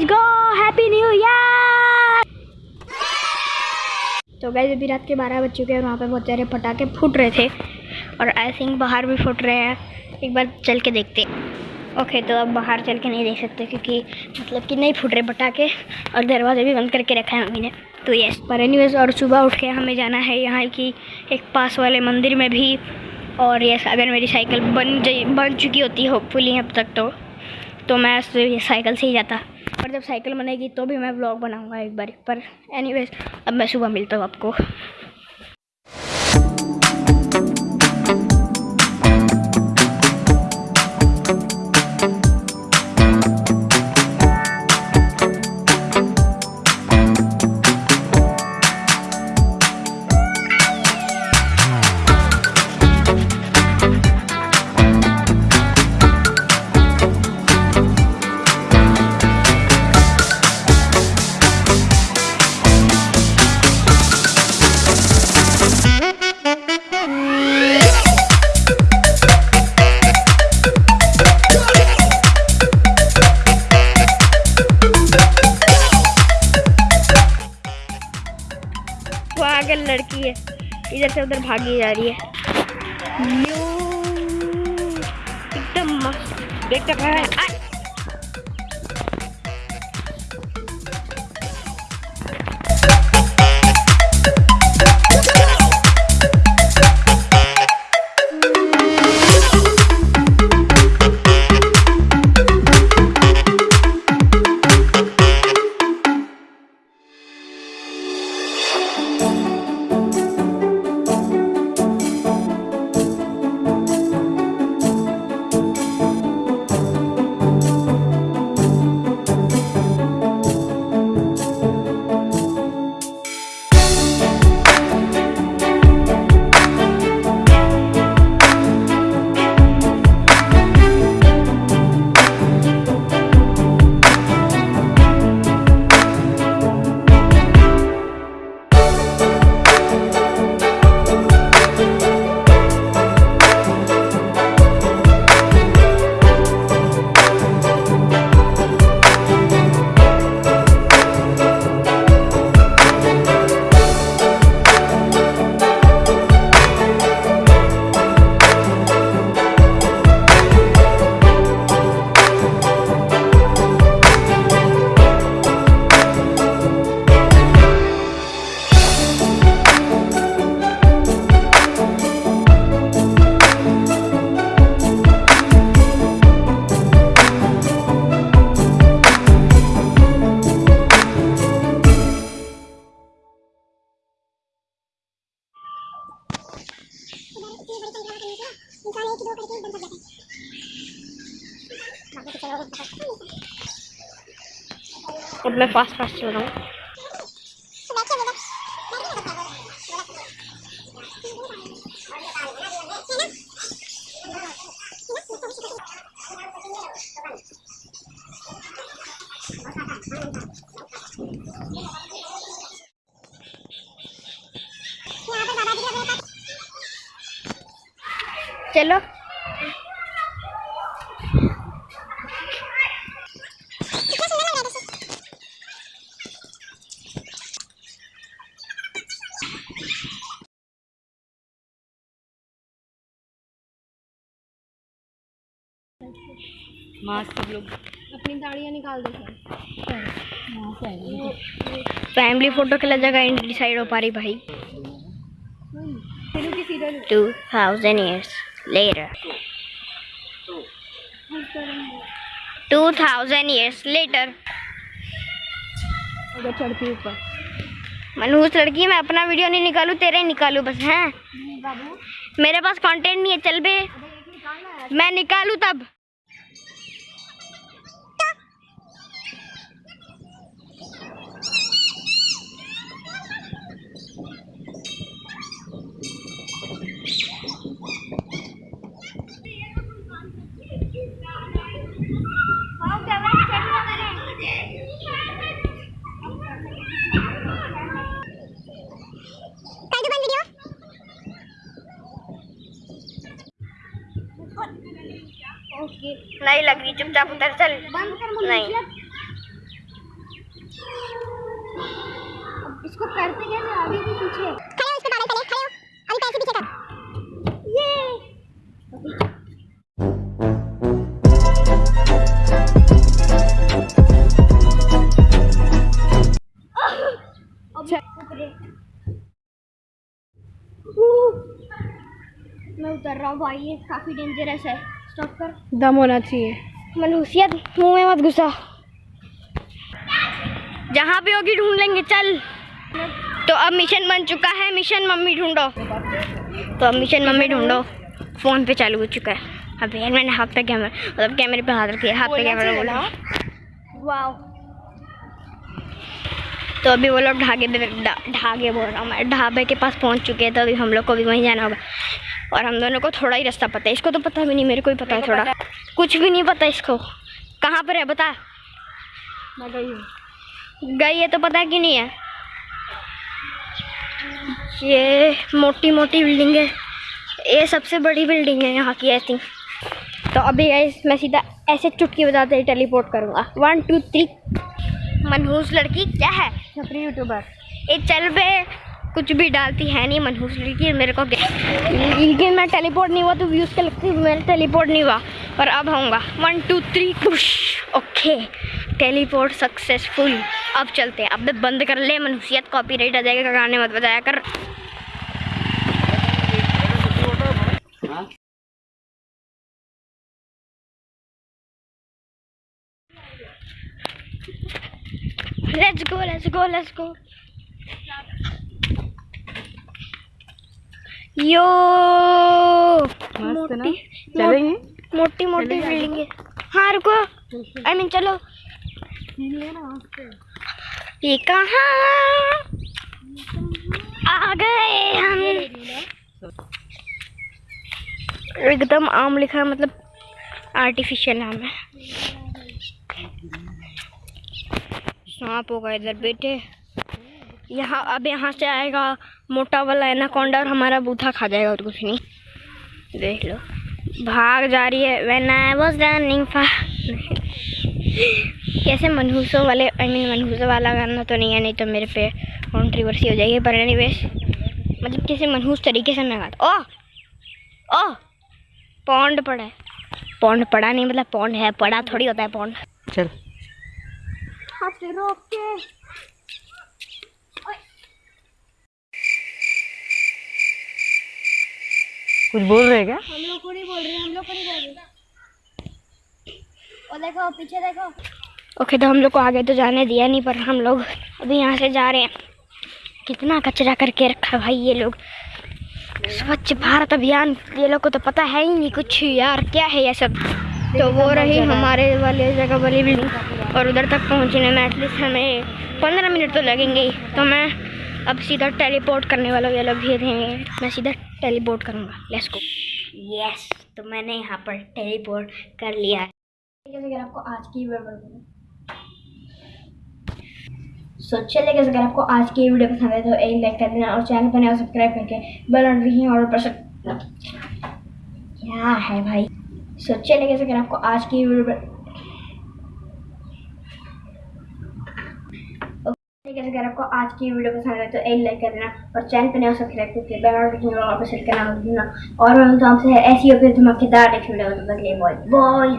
गो happy new year तो guys अभी रात के बारह बज चुके हैं और वहाँ पे बहुत सारे पटाखे फूट रहे थे और आई थिंक बाहर भी फूट रहे हैं। एक बार चल के देखते ओके तो अब बाहर चल के नहीं देख सकते क्योंकि मतलब कि नहीं फूट रहे पटाखे और दरवाजे भी बंद करके रखा है मम्मी ने। तो यस पर एनीवेज और सुबह उठ के हमें जाना है यहाँ की एक पास वाले मंदिर में भी। और यस अगर मेरी साइकिल बन बन चुकी होती होपफुली अब तक तो। तो मैं साइकिल से ही जाता। पर जब साइकिल बनेगी तो भी मैं ब्लॉग बनाऊँगा एक बार। पर एनीवेज अब मैं सुबह मिलता हूँ आपको। इधर से उधर भागी जा रही है। एकदम मस्त। देख रहा है। अब मैं फास्ट फास्ट चल रहा हूँ चलो। मास्क सब लोग। अपनी दाढ़ियाँ निकाल दो हाँ, फैमिली फ़ोटो के लिए जगह डिसाइड हो पा रही भाई। Two thousand years two thousand years later अगर उस मनहूस लड़की मैं अपना वीडियो नहीं निकालू तेरे ही निकालू बस हैं? मेरे पास कंटेंट नहीं है चल बे। मैं निकालू तब। नहीं लग रही चुपचाप उधर चल। नहीं। इसको करते कैसे आगे भी पीछे। मैं उतर रहा हूँ भाई ये काफ़ी डेंजरस है। स्टॉप कर दम होना चाहिए। मनहूसियत मुँह में मत घुसा। जहाँ भी होगी ढूंढ लेंगे चल। तो अब मिशन बन चुका है मिशन मम्मी ढूंढो। तो अब मिशन मम्मी ढूंढो। फ़ोन पे चालू हो चुका है। अब यार मैंने हाथ पे कैमरा मतलब कैमरे पे हाथ रखिए हाथ पे कैमरा बोला। वाह तो अभी वो लोग ढागे पे ढागे बोल रहा हूँ मैं। ढाबे के पास पहुँच चुके हैं तो अभी हम लोग को भी वहीं जाना होगा। और हम दोनों को थोड़ा ही रास्ता पता है। इसको तो पता भी नहीं मेरे को ही पता है थोड़ा। पता। कुछ भी नहीं पता इसको। कहाँ पर है बता। मैं गई हूँ गई है तो पता कि नहीं है? ये मोटी मोटी बिल्डिंग है। ये सबसे बड़ी बिल्डिंग है यहाँ की आई थिंक तो अभी guys, मैं सीधा ऐसे चुटकी बताते ही टेलीपोर्ट करूँगा। वन टू थ्री मनहूस लड़की क्या है? छपरी यूट्यूबर एक चल पे कुछ भी डालती है नहीं मनहूस लड़की मेरे को लेकिन मैं टेलीपोर्ट नहीं हुआ तो व्यूज़ के लगती मेरा टेलीपोर्ट नहीं हुआ पर अब होऊँगा वन टू थ्री खुश ओके टेलीपोर्ट सक्सेसफुल अब चलते हैं। अब बंद कर ले, मनहूसियत कॉपीराइट आ जाएगा, गाने मत बजाया कर। Let's go let's go let's go yo मोटी चलेंगे? मोटी मोटी है। हाँ रुको। आई मीन चलो। ये कहाँ? आ गए हम। एकदम आम लिखा है मतलब आर्टिफिशियल नाम है। सांप होगा इधर बेटे। यहाँ अब यहाँ से आएगा। मोटा वाला एनाकोंडा और हमारा बूथा खा जाएगा और कुछ नहीं। देख लो। भाग जा रही है। व्हेन आई वाज रनिंग कैसे मनहूसों वाले आई मीन मनहूसों वाला गाना तो नहीं है नहीं तो मेरे पे कॉन्ट्रीवर्सी हो जाएगी पर एनीवेज मतलब कैसे मनहूस तरीके से मैं गाता ओ! ओ! पौंड पड़ा है। पौंड पड़ा नहीं मतलब पौंड है पड़ा थोड़ी होता है पौंड। चल हाथ रोक के कुछ बोल रहे क्या? हम लोग को नहीं बोल रहे हम लोग को नहीं बोल रहे। और देखो पीछे देखो। ओके तो हम लोग को आगे तो जाने दिया नहीं पर हम लोग अभी यहाँ से जा रहे हैं। कितना कचरा करके रखा भाई ये लोग। स्वच्छ भारत अभियान ये लोग को तो पता है ही नहीं कुछ यार क्या है ये सब? तो वो रही हमारे वाले जगह वाली बिल्डिंग और उधर तक पहुँचने में एटलीस्ट हमें पंद्रह मिनट तो लगेंगे ही। तो मैं अब सीधा टेलीपोर्ट करने वाला ये लोग भी रहेंगे मैं सीधा टेलीपोर्ट करूँगा। लेट्स गो यस तो मैंने यहाँ पर टेलीपोर्ट कर लिया है। अगर आपको आज की वीडियो सो चलिए guys, अगर आपको आज की वीडियो पसंद है तो एक लाइक कर देना और चैनल पर नया सब्सक्राइब करके बेल नोटिफिकेशन और पर क्या है भाई? सो चलिए guys, अगर आपको आज की वीडियो ठीक है अगर आपको आज की वीडियो पसंद आए तो एक लाइक कर देना और चैनल पर नया सब्सक्राइब करके बेल आइकन और पर सेट करना और मैं तो आपसे ऐसी और फिर धमाकेदार नेक्स्ट वीडियो के लिए बॉय बॉय